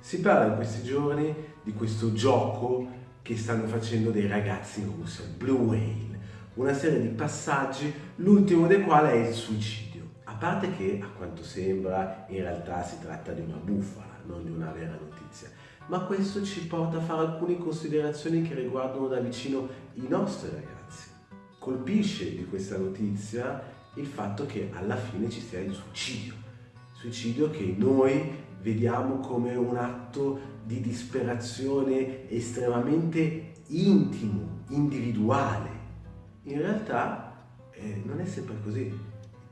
Si parla in questi giorni di questo gioco che stanno facendo dei ragazzi in Russia, Blue Whale, una serie di passaggi, l'ultimo dei quali è il suicidio. A parte che, a quanto sembra, in realtà si tratta di una bufala, non di una vera notizia. Ma questo ci porta a fare alcune considerazioni che riguardano da vicino i nostri ragazzi. Colpisce di questa notizia il fatto che alla fine ci sia il suicidio. Suicidio che noi vediamo come un atto di disperazione estremamente intimo, individuale. In realtà eh, non è sempre così.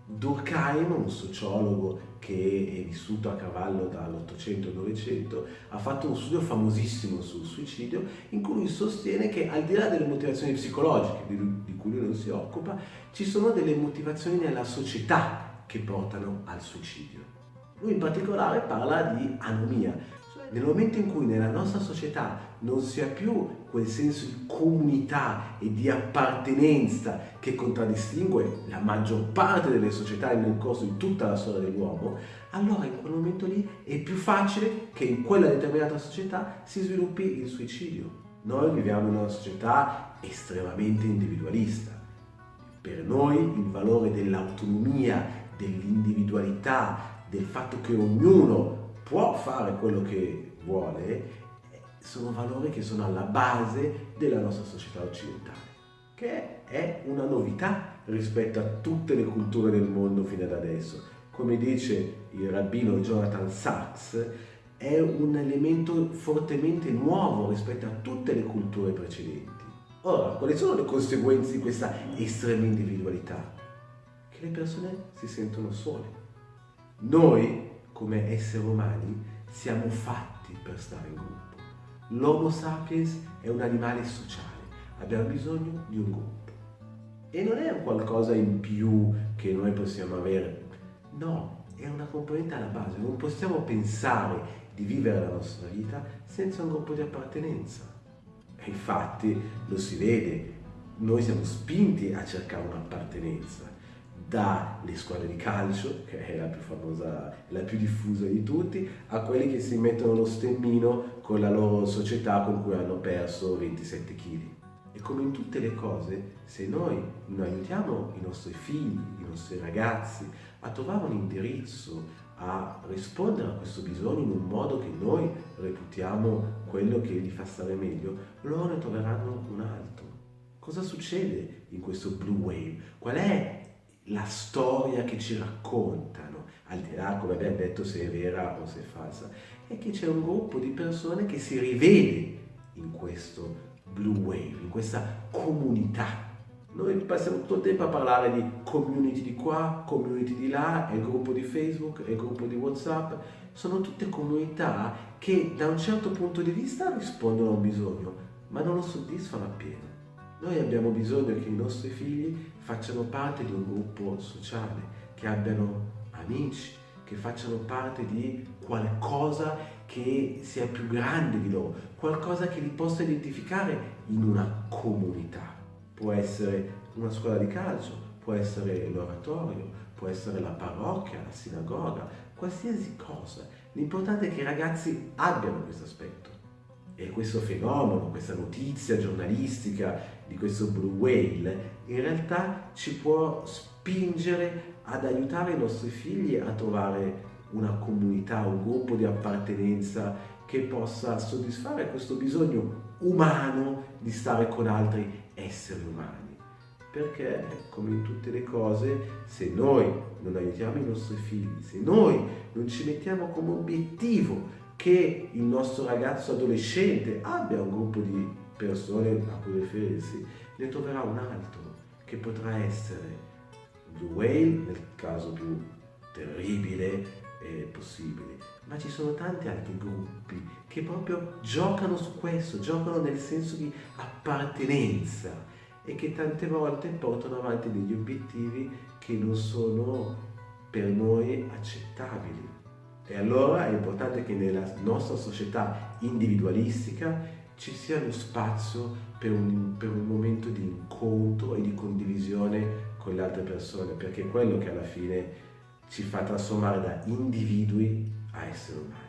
Durkheim, un sociologo che è vissuto a cavallo dall'800 al 900, ha fatto un studio famosissimo sul suicidio in cui sostiene che al di là delle motivazioni psicologiche di cui lui non si occupa, ci sono delle motivazioni nella società che portano al suicidio. Lui in particolare parla di anomia. Nel momento in cui nella nostra società non si ha più quel senso di comunità e di appartenenza che contraddistingue la maggior parte delle società nel corso di tutta la storia dell'uomo, allora in quel momento lì è più facile che in quella determinata società si sviluppi il suicidio. Noi viviamo in una società estremamente individualista. Per noi il valore dell'autonomia, dell'individualità, del fatto che ognuno può fare quello che vuole, sono valori che sono alla base della nostra società occidentale, che è una novità rispetto a tutte le culture del mondo fino ad adesso. Come dice il rabbino Jonathan Sachs, è un elemento fortemente nuovo rispetto a tutte le culture precedenti. Ora, quali sono le conseguenze di questa estrema individualità? Che le persone si sentono sole noi, come esseri umani, siamo fatti per stare in gruppo. L'Homo sapiens è un animale sociale, abbiamo bisogno di un gruppo. E non è un qualcosa in più che noi possiamo avere, no, è una componente alla base. Non possiamo pensare di vivere la nostra vita senza un gruppo di appartenenza. E infatti lo si vede, noi siamo spinti a cercare un'appartenenza dalle squadre di calcio, che è la più famosa, la più diffusa di tutti, a quelli che si mettono lo stemmino con la loro società con cui hanno perso 27 kg. E come in tutte le cose, se noi non aiutiamo i nostri figli, i nostri ragazzi a trovare un indirizzo, a rispondere a questo bisogno in un modo che noi reputiamo quello che gli fa stare meglio, loro ne troveranno un altro. Cosa succede in questo blue wave? Qual è la storia che ci raccontano, al di là, come abbiamo detto, se è vera o se è falsa, è che c'è un gruppo di persone che si rivede in questo blue wave, in questa comunità. Noi passiamo tutto il tempo a parlare di community di qua, community di là, è il gruppo di Facebook, è il gruppo di Whatsapp, sono tutte comunità che da un certo punto di vista rispondono a un bisogno, ma non lo soddisfano appieno. Noi abbiamo bisogno che i nostri figli facciano parte di un gruppo sociale, che abbiano amici, che facciano parte di qualcosa che sia più grande di loro, qualcosa che li possa identificare in una comunità. Può essere una scuola di calcio, può essere l'oratorio, può essere la parrocchia, la sinagoga, qualsiasi cosa. L'importante è che i ragazzi abbiano questo aspetto. E questo fenomeno, questa notizia giornalistica di questo blue whale, in realtà ci può spingere ad aiutare i nostri figli a trovare una comunità, un gruppo di appartenenza che possa soddisfare questo bisogno umano di stare con altri esseri umani. Perché, come in tutte le cose, se noi non aiutiamo i nostri figli, se noi non ci mettiamo come obiettivo che il nostro ragazzo adolescente abbia un gruppo di persone a cui riferirsi, ne troverà un altro che potrà essere Blue Whale nel caso più terribile eh, possibile, ma ci sono tanti altri gruppi che proprio giocano su questo, giocano nel senso di appartenenza e che tante volte portano avanti degli obiettivi che non sono per noi accettabili. E allora è importante che nella nostra società individualistica ci sia lo spazio per un, per un momento di incontro e di condivisione con le altre persone, perché è quello che alla fine ci fa trasformare da individui a esseri umani.